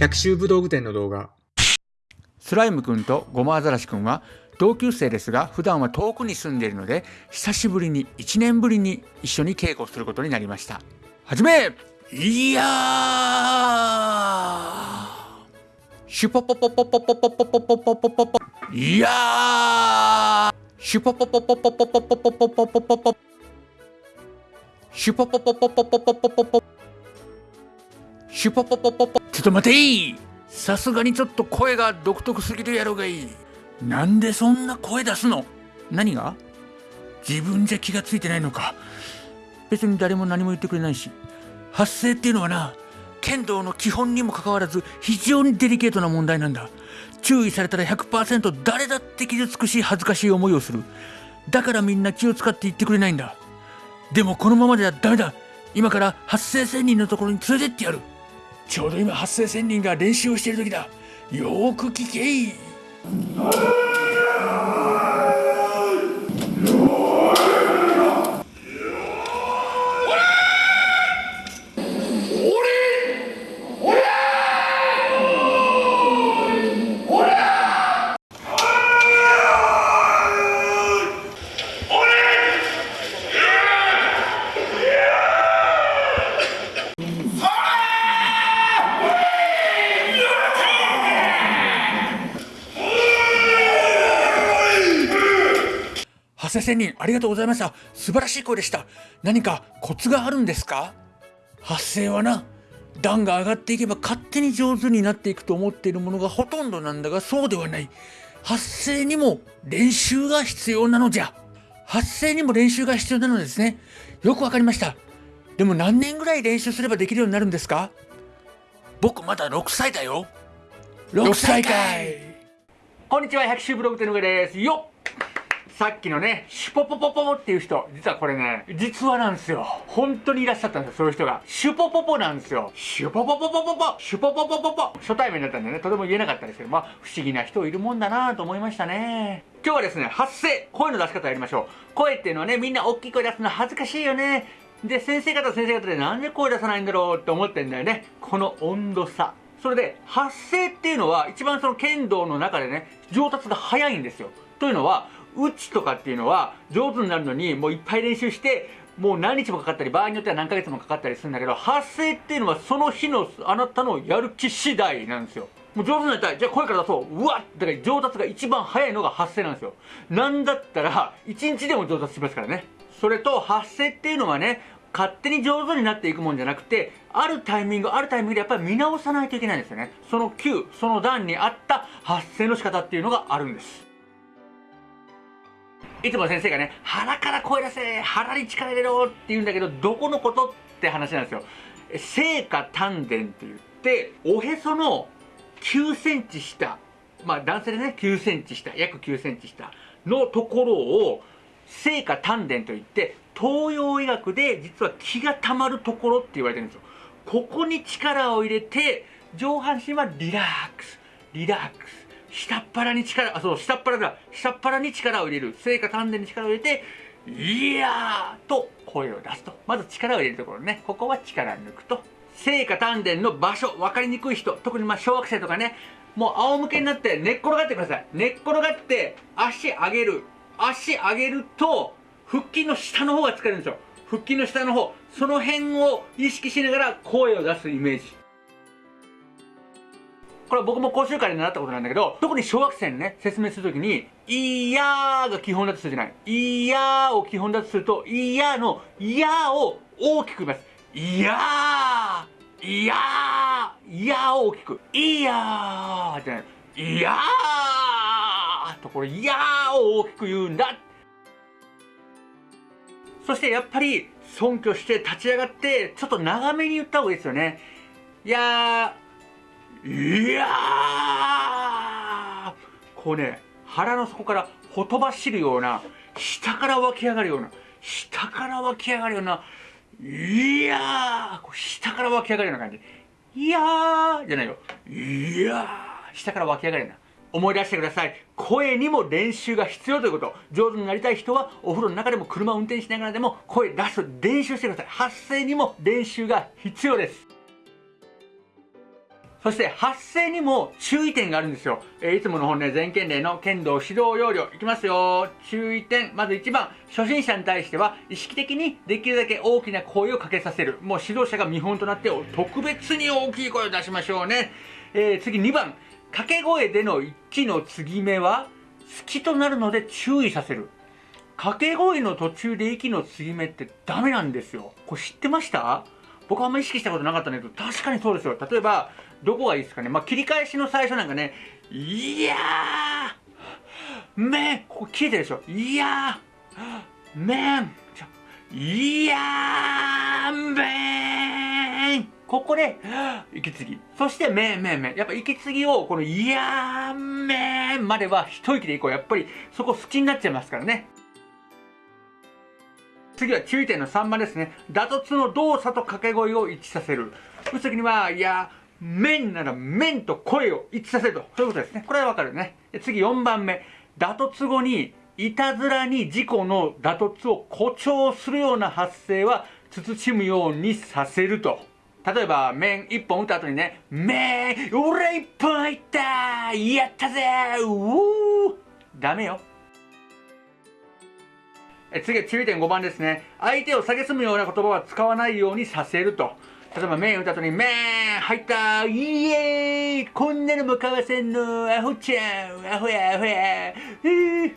百秋武道具店の動画。スライムくんとゴマアザラシくんは同級生ですが普段は遠くに住んでいるので久しぶりに1年ぶりに一緒に稽古することになりました。はじめいやー！シュポポポポポポポポポポポポポポいやーシュポポポポポポポポポポポポポポシュポポポポポポポポポポシュポポポポポちょっと待てい。さすがにちょっと声が独特すぎるやろがいい。なんでそんな声出すの？何が？自分じゃ気がついてないのか。別に誰も何も言ってくれないし。発声っていうのはな剣道の基本にもかかわらず非常にデリケートな問題なんだ。注意されたら100%誰だって傷つくし恥ずかしい思いをする。だからみんな気を使って言ってくれないんだ。でもこのままではダメだ。今から発声仙人のところに連れてってやる。ちょうど今発声仙人が練習をしている時だ。よーく聞けい。発声仙人ありがとうございました。素晴らしい声でした。何かコツがあるんですか？発声はな段が上がっていけば勝手に上手になっていくと思っているものがほとんどなんだがそうではない。発声にも練習が必要なのじゃ。発声にも練習が必要なのですね。よくわかりました。でも何年ぐらい練習すればできるようになるんですか？僕まだ6歳だよ。6歳かい。こんにちは百秋ブログ手の上です。よっ。さっきのね、シュポポポポっていう人、実はこれね、実話なんですよ。本当にいらっしゃったんですよ、そういう人が。シュポポポなんですよ。シュポポポポポポ、シュポポポポポ。初対面だったんでね、とても言えなかったですけど、まあ、不思議な人いるもんだなと思いましたね。今日はですね、発声、声の出し方やりましょう。声っていうのはね、みんな大きい声出すの恥ずかしいよね。で、先生方先生方でなんで声出さないんだろうって思ってんだよね。この温度差。それで、発声っていうのは、一番その剣道の中でね、上達が早いんですよ。というのは、打ちとかっていうのは上手になるのにもういっぱい練習してもう何日もかかったり場合によっては何ヶ月もかかったりするんだけど発声っていうのはその日のあなたのやる気次第なんですよ。もう上手になりたい。じゃあ声から出そう。うわっだから上達が一番早いのが発声なんですよ。なんだったら1日でも上達しますからね。それと発声っていうのはね勝手に上手になっていくもんじゃなくてあるタイミングあるタイミングでやっぱり見直さないといけないんですよね。その9その段に合った発声の仕方っていうのがあるんです。いつも先生がね、腹から声出せ腹に力入れろって言うんだけど、どこのことって話なんですよ。聖火丹田って言って、おへその9センチ下、まあ男性でね、9センチ下、約9センチ下のところを、聖火丹田といって、東洋医学で実は気が溜まるところって言われてるんですよ。ここに力を入れて、上半身はリラックス、リラックス。下っ腹に力、あ、そう、下っ腹だ。下っ腹に力を入れる。聖火丹田に力を入れて、いやーと声を出すと。まず力を入れるところね。ここは力抜くと。聖火丹田の場所、分かりにくい人、特にまあ小学生とかね、もう仰向けになって寝っ転がってください。寝っ転がって足上げる。足上げると、腹筋の下の方が疲れるんですよ。腹筋の下の方。その辺を意識しながら声を出すイメージ。これは僕も講習会で習ったことなんだけど、特に小学生にね、説明するときに、いやーが基本だとするじゃない。いやーを基本だとすると、いやーの、いやーを大きく言います。いやーいやーいやーを大きく。いやーじゃない。いやーと、これ、いやーを大きく言うんだ。そしてやっぱり、尊敬して立ち上がって、ちょっと長めに言った方がいいですよね。いやー、いやこうね、腹の底からほとばしるような、下から湧き上がるような、下から湧き上がるような、いやー下から湧き上がるような感じ。いやーじゃないよ。いやー下から湧き上がるような。思い出してください。声にも練習が必要ということ。上手になりたい人はお風呂の中でも車を運転しながらでも声出す練習してください。発声にも練習が必要です。そして発声にも注意点があるんですよ。えー、いつもの本ね、全県令の剣道指導要領いきますよ。注意点。まず1番、初心者に対しては意識的にできるだけ大きな声をかけさせる。もう指導者が見本となって特別に大きい声を出しましょうね。えー、次2番、掛け声での一気の継ぎ目は好きとなるので注意させる。掛け声の途中で息の継ぎ目ってダメなんですよ。これ知ってました？僕はあんま意識したことなかったんだけど、確かにそうですよ。例えば、どこがいいですかね。まあ、切り返しの最初なんかね、いやー、めん、ここ切れてるでしょ。いやー、めん、いやー、めん。ここで、息継ぎ。そして、めんめんめん。やっぱ息継ぎを、この、いやー、めんまでは一息でいこう。やっぱり、そこ好きになっちゃいますからね。次は注意点の3番ですね。打突の動作と掛け声を一致させる。打つ時には、いや、面なら面と声を一致させると。そういうことですね。これはわかるね。次4番目。打突後に、いたずらに事故の打突を誇張するような発声は、慎むようにさせると。例えば、面1本打った後にね、面俺1本いったやったぜうーダメよ。え次は注意点5番ですね。相手を蔑むような言葉は使わないようにさせると。例えば、麺打った後に、麺入ったイエーイこんなのも買わせんのアホちゃんアホやアホやえー、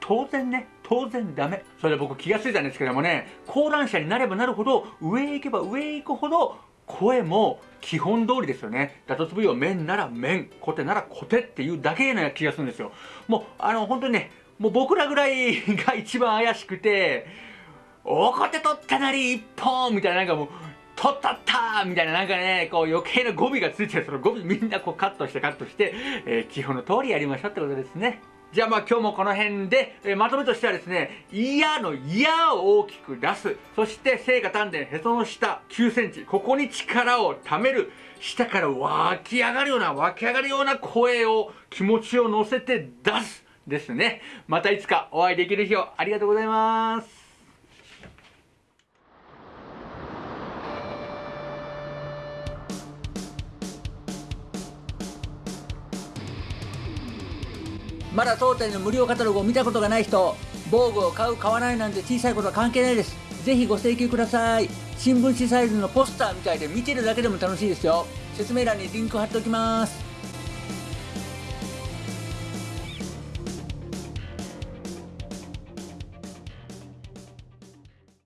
当然ね、当然ダメ。それで僕気がついたんですけどもね、講談社になればなるほど、上へ行けば上へ行くほど、声も基本通りですよね。打突部位を面なら面、コテならコテっていうだけの気がするんですよ。もう、あの、本当にね、もう僕らぐらいが一番怪しくて、おこて取ったなり一本みたいななんかもう、取ったったみたいななんかね、こう余計な語尾がついてる、その語尾みんなこうカットしてカットして、えー、基本の通りやりましょうってことですね。じゃあまあ今日もこの辺で、えー、まとめとしてはですね、嫌の嫌を大きく出す。そして聖火丹田へその下9センチ。ここに力を貯める。下から湧き上がるような、湧き上がるような声を、気持ちを乗せて出す。ですね。またいつかお会いできる日をありがとうございます。まだ当店の無料カタログを見たことがない人、防具を買う買わないなんて小さいことは関係ないです。ぜひご請求ください。新聞紙サイズのポスターみたいで見てるだけでも楽しいですよ。説明欄にリンク貼っておきます。